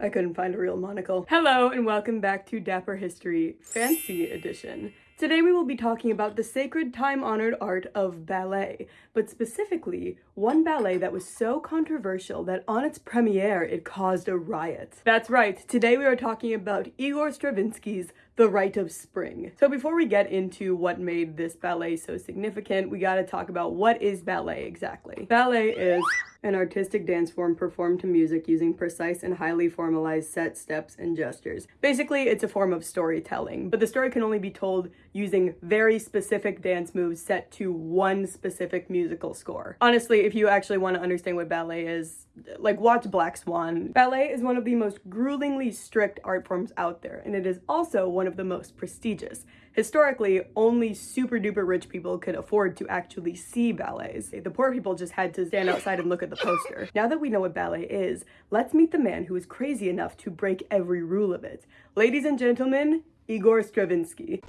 I couldn't find a real monocle. Hello and welcome back to Dapper History Fancy Edition. Today we will be talking about the sacred time-honored art of ballet, but specifically one ballet that was so controversial that on its premiere it caused a riot. That's right, today we are talking about Igor Stravinsky's The Rite of Spring. So before we get into what made this ballet so significant, we gotta talk about what is ballet exactly. Ballet is an artistic dance form performed to music using precise and highly formalized set, steps, and gestures. Basically, it's a form of storytelling, but the story can only be told using very specific dance moves set to one specific musical score. Honestly, if you actually want to understand what ballet is, like watch Black Swan. Ballet is one of the most gruelingly strict art forms out there, and it is also one of the most prestigious. Historically, only super duper rich people could afford to actually see ballets. The poor people just had to stand outside and look at the poster. Now that we know what ballet is, let's meet the man who is crazy enough to break every rule of it. Ladies and gentlemen, Igor Stravinsky.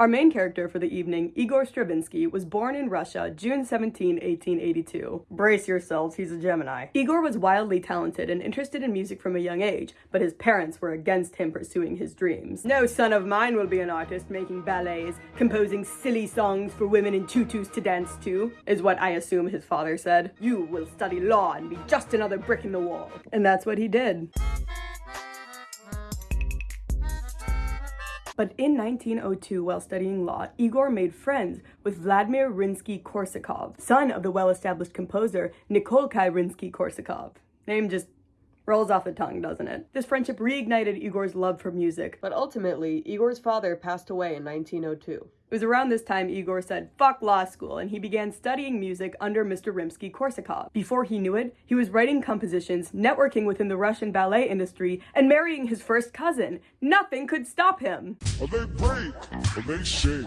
Our main character for the evening, Igor Stravinsky, was born in Russia June 17, 1882. Brace yourselves, he's a Gemini. Igor was wildly talented and interested in music from a young age, but his parents were against him pursuing his dreams. No son of mine will be an artist making ballets, composing silly songs for women in tutus to dance to, is what I assume his father said. You will study law and be just another brick in the wall. And that's what he did. But in 1902, while studying law, Igor made friends with Vladimir Rimsky-Korsakov, son of the well-established composer Nikolai Rimsky-Korsakov. Name just rolls off the tongue, doesn't it? This friendship reignited Igor's love for music. But ultimately, Igor's father passed away in 1902. It was around this time Igor said, fuck law school, and he began studying music under Mr. Rimsky-Korsakov. Before he knew it, he was writing compositions, networking within the Russian ballet industry, and marrying his first cousin. Nothing could stop him. Are they break? Are they shake?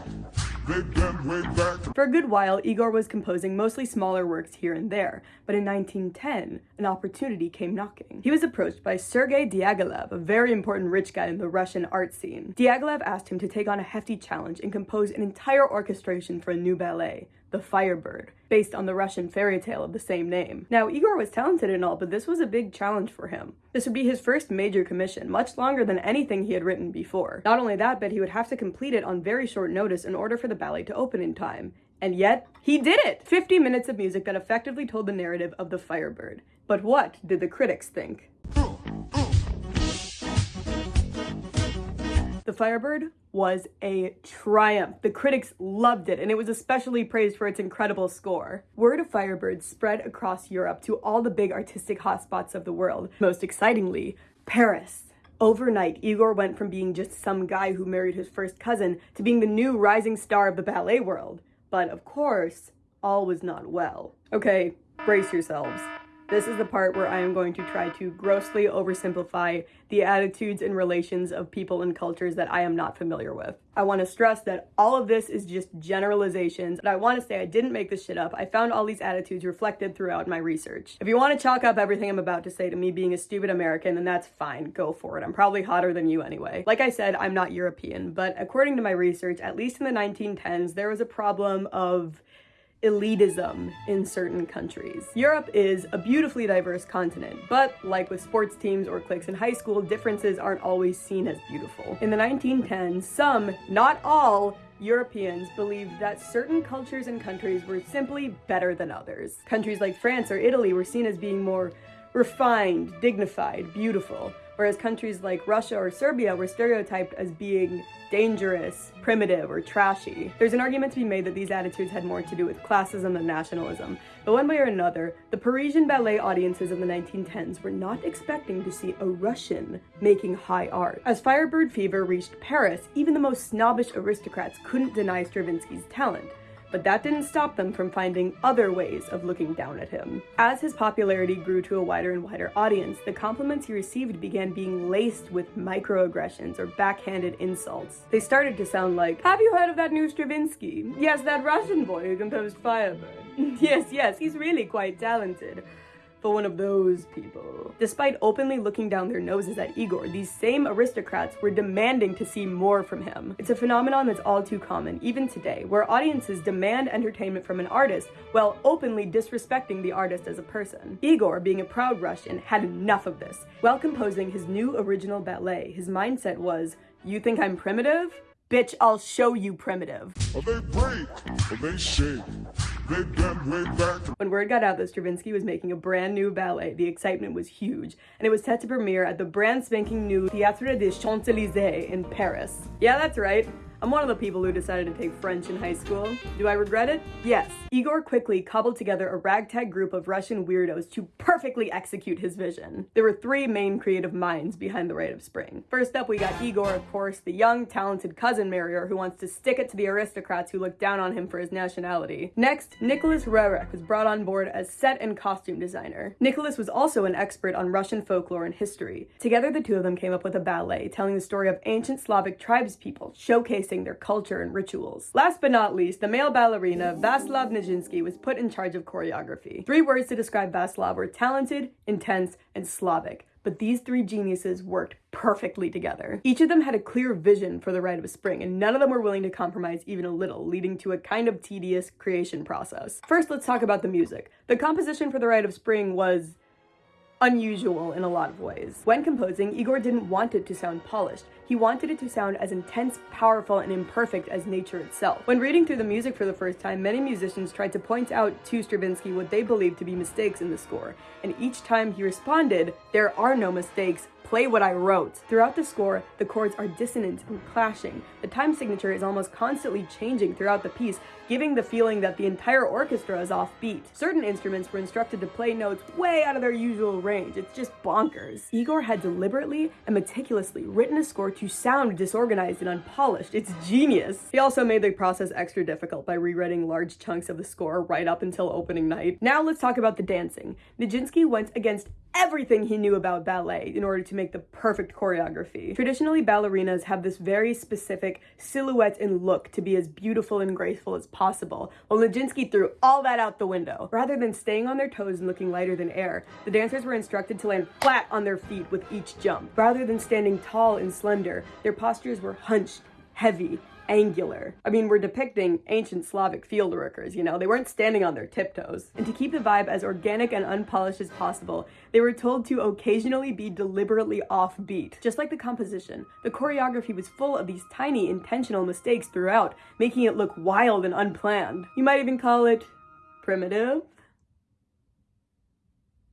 For a good while, Igor was composing mostly smaller works here and there, but in 1910, an opportunity came knocking. He was approached by Sergei Diaghilev, a very important rich guy in the Russian art scene. Diaghilev asked him to take on a hefty challenge and compose an entire orchestration for a new ballet, The Firebird, based on the Russian fairy tale of the same name. Now, Igor was talented and all, but this was a big challenge for him. This would be his first major commission, much longer than anything he had written before. Not only that, but he would have to complete it on very short notice in order for the ballet to open in time. And yet, he did it! 50 minutes of music that effectively told the narrative of the Firebird. But what did the critics think? The Firebird was a triumph. The critics loved it, and it was especially praised for its incredible score. Word of Firebird spread across Europe to all the big artistic hotspots of the world. Most excitingly, Paris. Overnight, Igor went from being just some guy who married his first cousin to being the new rising star of the ballet world. But of course, all was not well. Okay, brace yourselves. This is the part where I am going to try to grossly oversimplify the attitudes and relations of people and cultures that I am not familiar with. I want to stress that all of this is just generalizations, but I want to say I didn't make this shit up. I found all these attitudes reflected throughout my research. If you want to chalk up everything I'm about to say to me being a stupid American, then that's fine, go for it. I'm probably hotter than you anyway. Like I said, I'm not European, but according to my research, at least in the 1910s, there was a problem of elitism in certain countries. Europe is a beautifully diverse continent, but like with sports teams or cliques in high school, differences aren't always seen as beautiful. In the 1910s, some, not all, Europeans believed that certain cultures and countries were simply better than others. Countries like France or Italy were seen as being more refined, dignified, beautiful, whereas countries like Russia or Serbia were stereotyped as being dangerous, primitive, or trashy. There's an argument to be made that these attitudes had more to do with classism than nationalism, but one way or another, the Parisian ballet audiences of the 1910s were not expecting to see a Russian making high art. As Firebird fever reached Paris, even the most snobbish aristocrats couldn't deny Stravinsky's talent but that didn't stop them from finding other ways of looking down at him. As his popularity grew to a wider and wider audience, the compliments he received began being laced with microaggressions or backhanded insults. They started to sound like, have you heard of that new Stravinsky? Yes, that Russian boy who composed Firebird. yes, yes, he's really quite talented. But one of those people. Despite openly looking down their noses at Igor, these same aristocrats were demanding to see more from him. It's a phenomenon that's all too common, even today, where audiences demand entertainment from an artist while openly disrespecting the artist as a person. Igor, being a proud Russian, had enough of this. While composing his new original ballet, his mindset was, you think I'm primitive? Bitch, I'll show you primitive. They break? They shake? When word got out that Stravinsky was making a brand new ballet, the excitement was huge, and it was set to premiere at the brand spanking new Théâtre des Champs-Élysées in Paris. Yeah, that's right. I'm one of the people who decided to take French in high school. Do I regret it? Yes. Igor quickly cobbled together a ragtag group of Russian weirdos to perfectly execute his vision. There were three main creative minds behind the Rite of Spring. First up, we got Igor, of course, the young, talented cousin Marier who wants to stick it to the aristocrats who look down on him for his nationality. Next, Nicholas Roerich was brought on board as set and costume designer. Nicholas was also an expert on Russian folklore and history. Together, the two of them came up with a ballet telling the story of ancient Slavic tribespeople, showcasing their culture and rituals. Last but not least, the male ballerina Vaslav Nijinsky was put in charge of choreography. Three words to describe Vaslav were talented, intense, and Slavic but these three geniuses worked perfectly together. Each of them had a clear vision for the Rite of Spring, and none of them were willing to compromise even a little, leading to a kind of tedious creation process. First, let's talk about the music. The composition for the Rite of Spring was unusual in a lot of ways. When composing, Igor didn't want it to sound polished. He wanted it to sound as intense, powerful, and imperfect as nature itself. When reading through the music for the first time, many musicians tried to point out to Stravinsky what they believed to be mistakes in the score, and each time he responded, there are no mistakes, play what I wrote. Throughout the score, the chords are dissonant and clashing. The time signature is almost constantly changing throughout the piece, giving the feeling that the entire orchestra is offbeat. Certain instruments were instructed to play notes way out of their usual range. It's just bonkers. Igor had deliberately and meticulously written a score to sound disorganized and unpolished. It's genius. He also made the process extra difficult by rewriting large chunks of the score right up until opening night. Now let's talk about the dancing. Nijinsky went against everything he knew about ballet in order to make the perfect choreography. Traditionally, ballerinas have this very specific silhouette and look to be as beautiful and graceful as possible, while Nijinsky threw all that out the window. Rather than staying on their toes and looking lighter than air, the dancers were instructed to land flat on their feet with each jump. Rather than standing tall and slender, their postures were hunched, heavy, angular. I mean, we're depicting ancient Slavic field workers, you know, they weren't standing on their tiptoes. And to keep the vibe as organic and unpolished as possible, they were told to occasionally be deliberately offbeat. Just like the composition, the choreography was full of these tiny intentional mistakes throughout, making it look wild and unplanned. You might even call it primitive.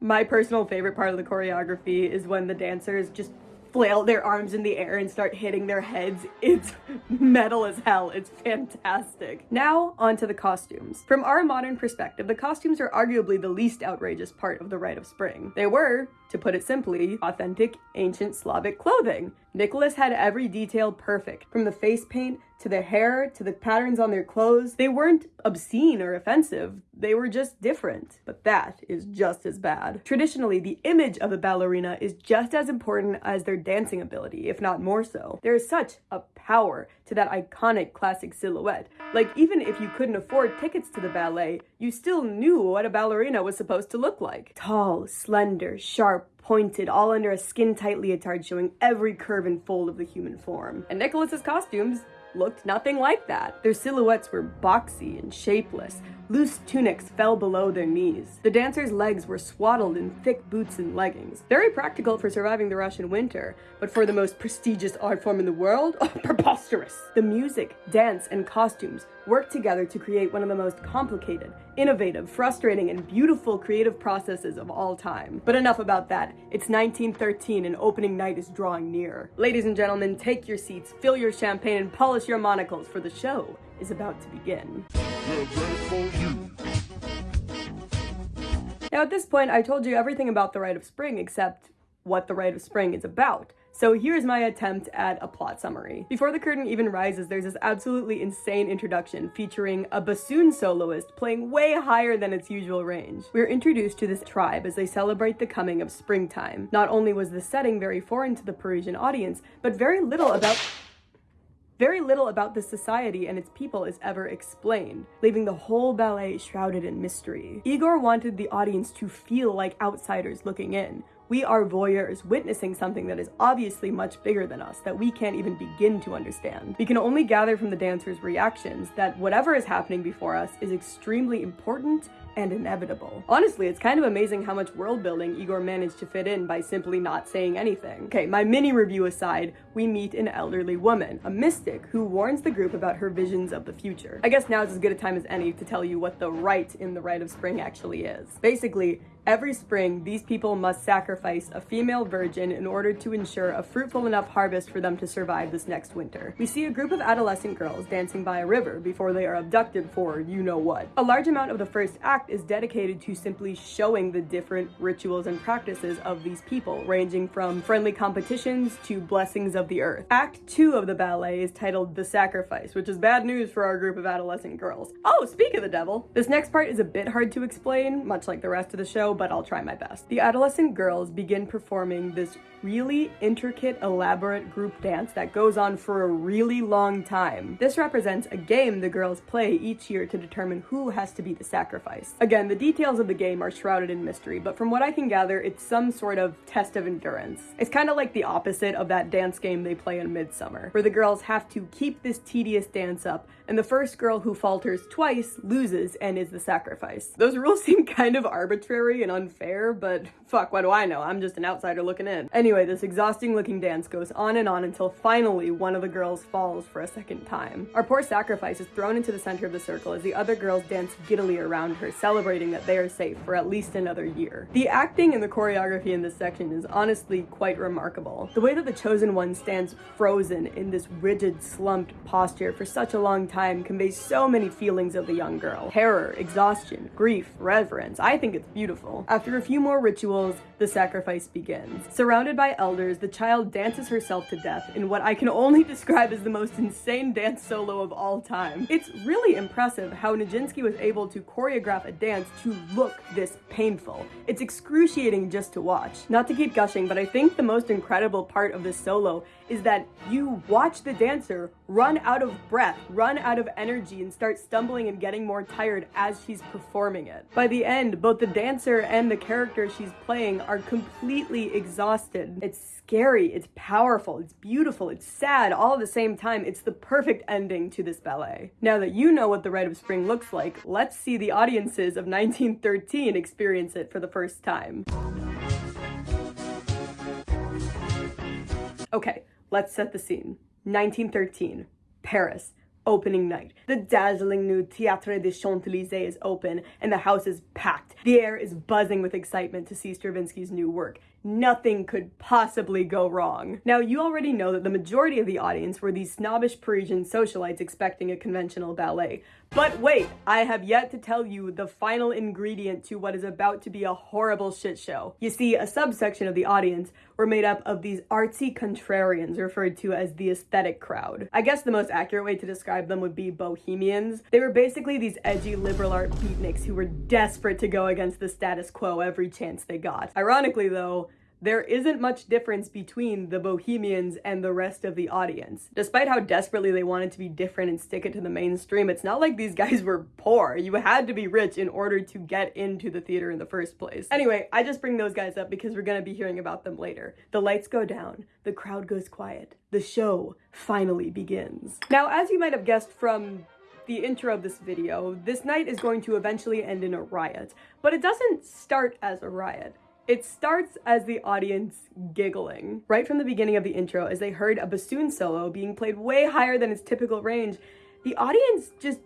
My personal favorite part of the choreography is when the dancers just flail their arms in the air and start hitting their heads. It's metal as hell. It's fantastic. Now, onto the costumes. From our modern perspective, the costumes are arguably the least outrageous part of the Rite of Spring. They were, to put it simply, authentic ancient Slavic clothing. Nicholas had every detail perfect, from the face paint to the hair to the patterns on their clothes. They weren't obscene or offensive, they were just different. But that is just as bad. Traditionally, the image of a ballerina is just as important as their dancing ability, if not more so. There is such a power to that iconic classic silhouette. Like, even if you couldn't afford tickets to the ballet, you still knew what a ballerina was supposed to look like. Tall, slender, sharp, pointed, all under a skin-tight leotard showing every curve and fold of the human form. And Nicholas's costumes looked nothing like that. Their silhouettes were boxy and shapeless, Loose tunics fell below their knees. The dancers' legs were swaddled in thick boots and leggings. Very practical for surviving the Russian winter, but for the most prestigious art form in the world, oh, preposterous. The music, dance, and costumes worked together to create one of the most complicated, innovative, frustrating, and beautiful creative processes of all time. But enough about that. It's 1913 and opening night is drawing near. Ladies and gentlemen, take your seats, fill your champagne, and polish your monocles, for the show is about to begin. Now at this point, I told you everything about the Rite of Spring except what the Rite of Spring is about. So here's my attempt at a plot summary. Before the curtain even rises, there's this absolutely insane introduction featuring a bassoon soloist playing way higher than its usual range. We're introduced to this tribe as they celebrate the coming of springtime. Not only was the setting very foreign to the Parisian audience, but very little about Very little about the society and its people is ever explained, leaving the whole ballet shrouded in mystery. Igor wanted the audience to feel like outsiders looking in, we are voyeurs witnessing something that is obviously much bigger than us that we can't even begin to understand. We can only gather from the dancers' reactions that whatever is happening before us is extremely important and inevitable. Honestly, it's kind of amazing how much world building Igor managed to fit in by simply not saying anything. Okay, my mini review aside, we meet an elderly woman, a mystic, who warns the group about her visions of the future. I guess now is as good a time as any to tell you what the rite in the Rite of Spring actually is. Basically, Every spring, these people must sacrifice a female virgin in order to ensure a fruitful enough harvest for them to survive this next winter. We see a group of adolescent girls dancing by a river before they are abducted for you know what. A large amount of the first act is dedicated to simply showing the different rituals and practices of these people, ranging from friendly competitions to blessings of the earth. Act 2 of the ballet is titled The Sacrifice, which is bad news for our group of adolescent girls. Oh, speak of the devil! This next part is a bit hard to explain, much like the rest of the show, but I'll try my best. The adolescent girls begin performing this really intricate, elaborate group dance that goes on for a really long time. This represents a game the girls play each year to determine who has to be the sacrifice. Again, the details of the game are shrouded in mystery, but from what I can gather, it's some sort of test of endurance. It's kind of like the opposite of that dance game they play in Midsummer, where the girls have to keep this tedious dance up, and the first girl who falters twice loses and is the sacrifice. Those rules seem kind of arbitrary and unfair, but fuck, what do I know? I'm just an outsider looking in. Anyway, this exhausting looking dance goes on and on until finally one of the girls falls for a second time. Our poor sacrifice is thrown into the center of the circle as the other girls dance giddily around her, celebrating that they are safe for at least another year. The acting and the choreography in this section is honestly quite remarkable. The way that the chosen one stands frozen in this rigid, slumped posture for such a long time conveys so many feelings of the young girl. Terror, exhaustion, grief, reverence. I think it's beautiful. After a few more rituals, the sacrifice begins. Surrounded by elders, the child dances herself to death in what I can only describe as the most insane dance solo of all time. It's really impressive how Nijinsky was able to choreograph a dance to look this painful. It's excruciating just to watch. Not to keep gushing, but I think the most incredible part of this solo is that you watch the dancer run out of breath, run out of energy, and start stumbling and getting more tired as she's performing it. By the end, both the dancer and the character she's playing are completely exhausted. It's scary, it's powerful, it's beautiful, it's sad, all at the same time. It's the perfect ending to this ballet. Now that you know what the Rite of Spring looks like, let's see the audiences of 1913 experience it for the first time. Okay, Let's set the scene. 1913, Paris, opening night. The dazzling new Théâtre des Champs-Élysées is open and the house is packed. The air is buzzing with excitement to see Stravinsky's new work nothing could possibly go wrong. Now, you already know that the majority of the audience were these snobbish Parisian socialites expecting a conventional ballet. But wait, I have yet to tell you the final ingredient to what is about to be a horrible shit show. You see, a subsection of the audience were made up of these artsy contrarians referred to as the aesthetic crowd. I guess the most accurate way to describe them would be bohemians. They were basically these edgy liberal art beatniks who were desperate to go against the status quo every chance they got. Ironically though, there isn't much difference between the bohemians and the rest of the audience. Despite how desperately they wanted to be different and stick it to the mainstream, it's not like these guys were poor. You had to be rich in order to get into the theater in the first place. Anyway, I just bring those guys up because we're gonna be hearing about them later. The lights go down, the crowd goes quiet, the show finally begins. Now, as you might have guessed from the intro of this video, this night is going to eventually end in a riot, but it doesn't start as a riot. It starts as the audience giggling. Right from the beginning of the intro, as they heard a bassoon solo being played way higher than its typical range, the audience just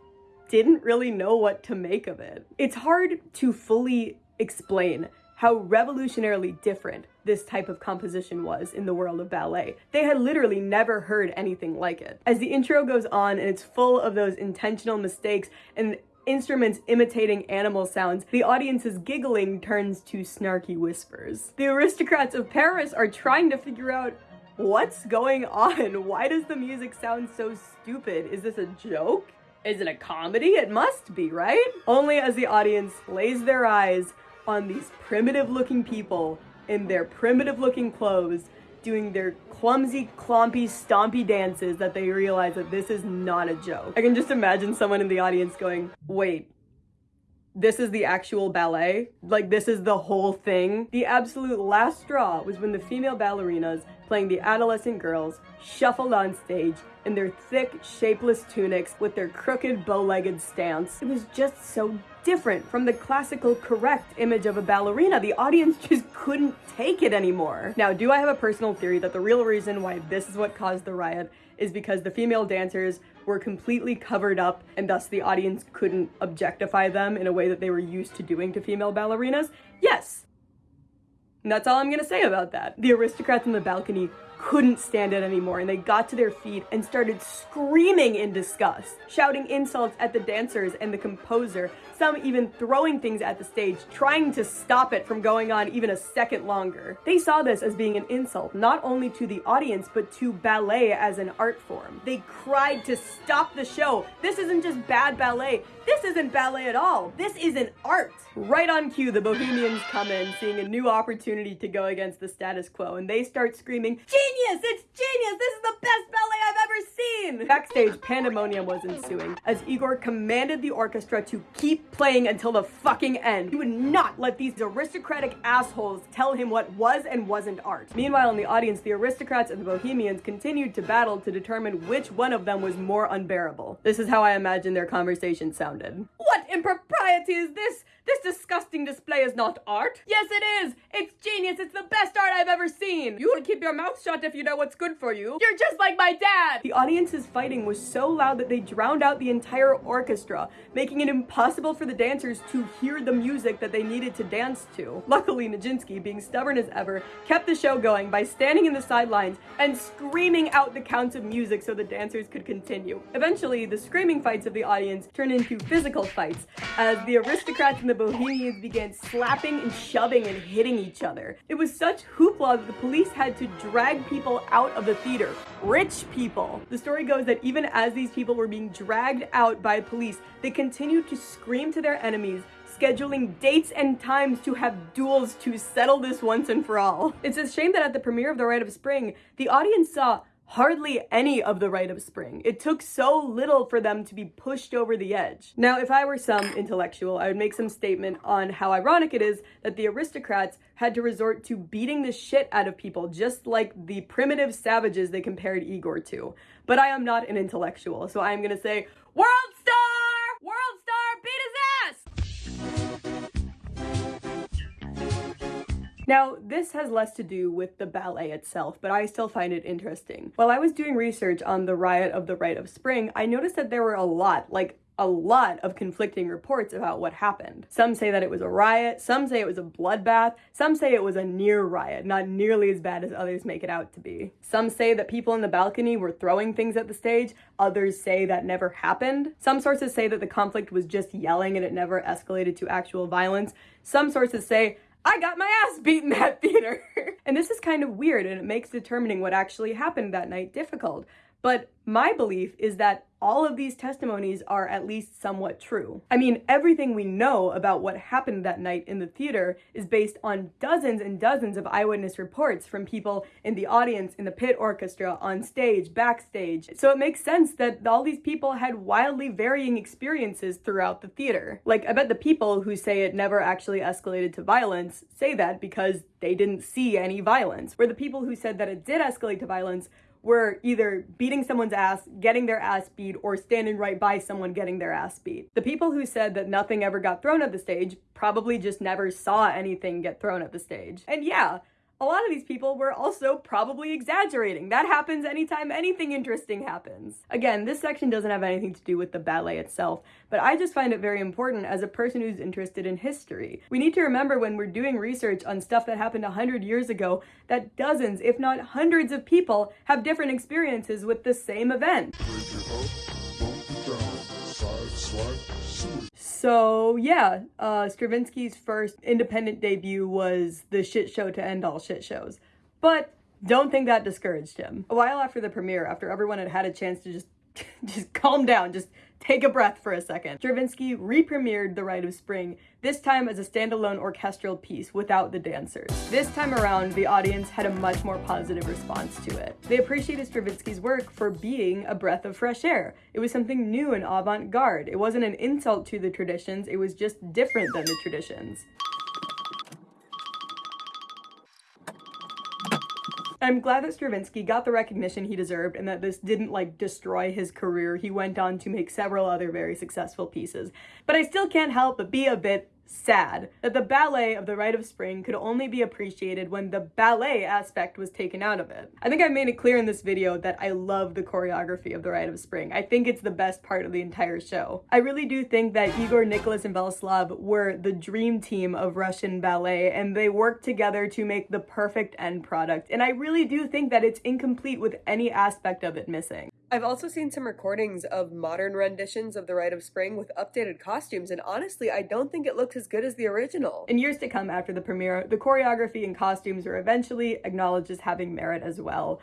didn't really know what to make of it. It's hard to fully explain how revolutionarily different this type of composition was in the world of ballet. They had literally never heard anything like it. As the intro goes on and it's full of those intentional mistakes and instruments imitating animal sounds, the audience's giggling turns to snarky whispers. The aristocrats of Paris are trying to figure out what's going on? Why does the music sound so stupid? Is this a joke? Is it a comedy? It must be, right? Only as the audience lays their eyes on these primitive looking people in their primitive looking clothes doing their clumsy, clompy, stompy dances that they realize that this is not a joke. I can just imagine someone in the audience going, wait, this is the actual ballet. Like, this is the whole thing. The absolute last straw was when the female ballerinas playing the adolescent girls shuffled on stage in their thick, shapeless tunics with their crooked, bow-legged stance. It was just so different from the classical correct image of a ballerina. The audience just couldn't take it anymore. Now, do I have a personal theory that the real reason why this is what caused the riot is because the female dancers were completely covered up and thus the audience couldn't objectify them in a way that they were used to doing to female ballerinas? Yes. And that's all I'm gonna say about that. The aristocrats in the balcony couldn't stand it anymore and they got to their feet and started screaming in disgust, shouting insults at the dancers and the composer, some even throwing things at the stage, trying to stop it from going on even a second longer. They saw this as being an insult, not only to the audience, but to ballet as an art form. They cried to stop the show. This isn't just bad ballet. This isn't ballet at all. This is an art. Right on cue, the Bohemians come in, seeing a new opportunity to go against the status quo, and they start screaming! It's genius! This is the best ballet I've ever seen! Backstage, pandemonium was ensuing, as Igor commanded the orchestra to keep playing until the fucking end. He would not let these aristocratic assholes tell him what was and wasn't art. Meanwhile, in the audience, the aristocrats and the Bohemians continued to battle to determine which one of them was more unbearable. This is how I imagine their conversation sounded. What impropriety is this? This disgusting display is not art. Yes, it is. It's genius. It's the best art I've ever seen. You will keep your mouth shut if you know what's good for you. You're just like my dad. The audience's fighting was so loud that they drowned out the entire orchestra, making it impossible for the dancers to hear the music that they needed to dance to. Luckily, Nijinsky, being stubborn as ever, kept the show going by standing in the sidelines and screaming out the counts of music so the dancers could continue. Eventually, the screaming fights of the audience turned into physical fights as the aristocrats and the Bohemians began slapping and shoving and hitting each other. It was such hoopla that the police had to drag people out of the theater. Rich people. The story goes that even as these people were being dragged out by police, they continued to scream to their enemies scheduling dates and times to have duels to settle this once and for all. It's a shame that at the premiere of The Rite of Spring, the audience saw hardly any of the rite of spring. It took so little for them to be pushed over the edge. Now, if I were some intellectual, I would make some statement on how ironic it is that the aristocrats had to resort to beating the shit out of people, just like the primitive savages they compared Igor to. But I am not an intellectual, so I'm gonna say, World Star! World Now, this has less to do with the ballet itself, but I still find it interesting. While I was doing research on the riot of the Rite of Spring, I noticed that there were a lot, like a lot of conflicting reports about what happened. Some say that it was a riot, some say it was a bloodbath, some say it was a near riot, not nearly as bad as others make it out to be. Some say that people in the balcony were throwing things at the stage, others say that never happened. Some sources say that the conflict was just yelling and it never escalated to actual violence. Some sources say I got my ass beat in that theater. and this is kind of weird and it makes determining what actually happened that night difficult. But my belief is that all of these testimonies are at least somewhat true. I mean, everything we know about what happened that night in the theater is based on dozens and dozens of eyewitness reports from people in the audience, in the pit orchestra, on stage, backstage. So it makes sense that all these people had wildly varying experiences throughout the theater. Like, I bet the people who say it never actually escalated to violence say that because they didn't see any violence, where the people who said that it did escalate to violence were either beating someone's ass, getting their ass beat, or standing right by someone getting their ass beat. The people who said that nothing ever got thrown at the stage probably just never saw anything get thrown at the stage. And yeah, a lot of these people were also probably exaggerating. That happens anytime anything interesting happens. Again, this section doesn't have anything to do with the ballet itself, but I just find it very important as a person who's interested in history. We need to remember when we're doing research on stuff that happened 100 years ago that dozens, if not hundreds of people have different experiences with the same event. So yeah, uh, Stravinsky's first independent debut was the shit show to end all shit shows. But don't think that discouraged him. A while after the premiere, after everyone had had a chance to just just calm down, just Take a breath for a second. Stravinsky re-premiered The Rite of Spring, this time as a standalone orchestral piece without the dancers. This time around, the audience had a much more positive response to it. They appreciated Stravinsky's work for being a breath of fresh air. It was something new and avant-garde. It wasn't an insult to the traditions, it was just different than the traditions. I'm glad that Stravinsky got the recognition he deserved and that this didn't like destroy his career. He went on to make several other very successful pieces. But I still can't help but be a bit sad that the ballet of the Rite of Spring could only be appreciated when the ballet aspect was taken out of it. I think I made it clear in this video that I love the choreography of the Rite of Spring. I think it's the best part of the entire show. I really do think that Igor, Nicholas, and Vyacheslav were the dream team of Russian ballet and they worked together to make the perfect end product. And I really do think that it's incomplete with any aspect of it missing. I've also seen some recordings of modern renditions of The Rite of Spring with updated costumes, and honestly, I don't think it looks as good as the original. In years to come after the premiere, the choreography and costumes were eventually acknowledged as having merit as well.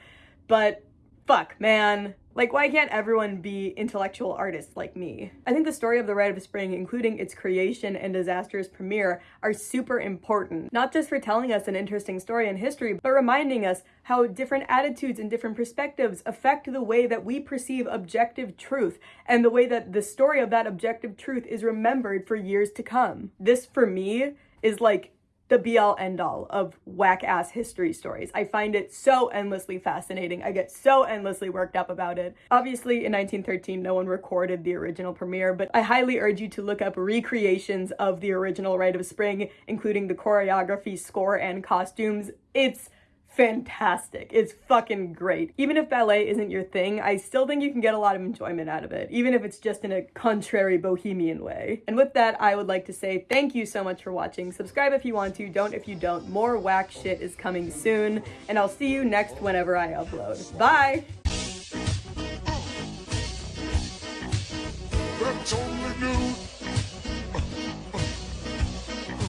But fuck, man. Like, why can't everyone be intellectual artists like me? I think the story of the Rite of Spring, including its creation and disastrous premiere, are super important. Not just for telling us an interesting story in history, but reminding us how different attitudes and different perspectives affect the way that we perceive objective truth and the way that the story of that objective truth is remembered for years to come. This, for me, is like the be all end all of whack ass history stories. I find it so endlessly fascinating. I get so endlessly worked up about it. Obviously, in 1913, no one recorded the original premiere, but I highly urge you to look up recreations of the original Rite of Spring, including the choreography, score, and costumes. It's fantastic. It's fucking great. Even if ballet isn't your thing, I still think you can get a lot of enjoyment out of it, even if it's just in a contrary bohemian way. And with that, I would like to say thank you so much for watching. Subscribe if you want to, don't if you don't. More whack shit is coming soon, and I'll see you next whenever I upload. Bye! That's.